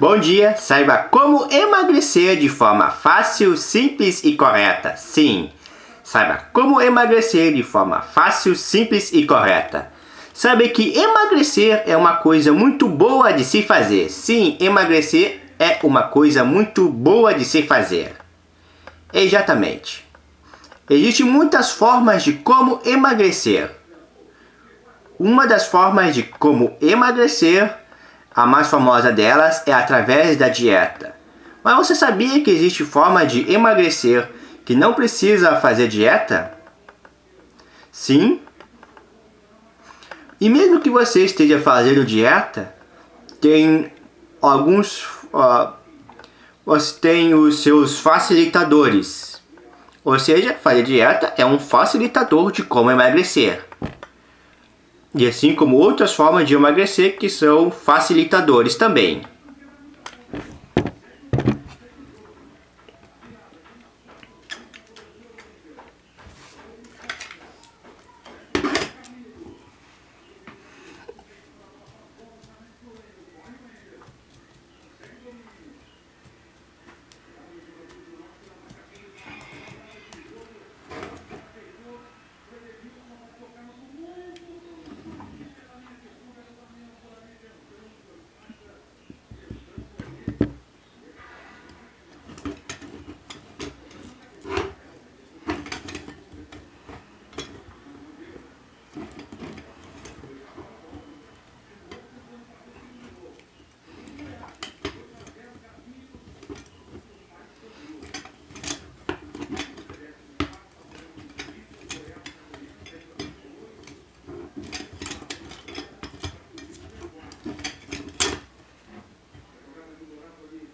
Bom dia, saiba como emagrecer de forma fácil, simples e correta. Sim, saiba como emagrecer de forma fácil, simples e correta. Sabe que emagrecer é uma coisa muito boa de se fazer. Sim, emagrecer é uma coisa muito boa de se fazer. Exatamente. Existem muitas formas de como emagrecer. Uma das formas de como emagrecer a mais famosa delas é através da dieta. Mas você sabia que existe forma de emagrecer que não precisa fazer dieta? Sim. E mesmo que você esteja fazendo dieta, tem alguns... Uh, você tem os seus facilitadores. Ou seja, fazer dieta é um facilitador de como emagrecer e assim como outras formas de emagrecer que são facilitadores também.